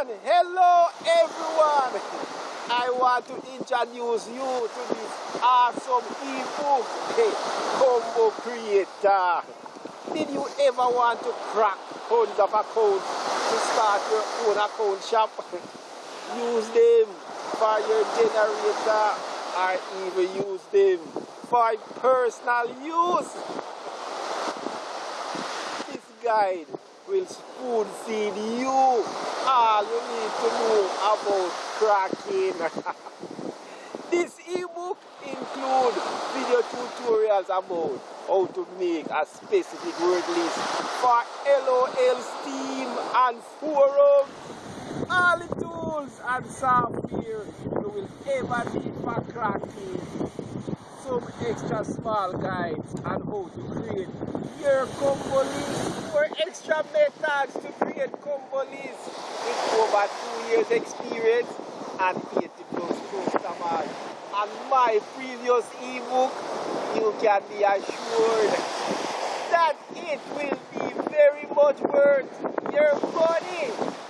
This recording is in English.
everyone! Hello everyone! I want to introduce you to this awesome ebook hey, combo creator. Did you ever want to crack tons of accounts to start your own account shop? use them for your generator or even use them for personal use. This guide will spoon feed you all you need to know about cracking. this ebook include video tutorials about how to make a specific word list for LOL, Steam and forums. All the tools and software you will ever need for cracking some extra small guides on how to create your or extra methods to create combo lists with over two years experience and 80 plus customers. And my previous ebook, you can be assured that it will be very much worth your money.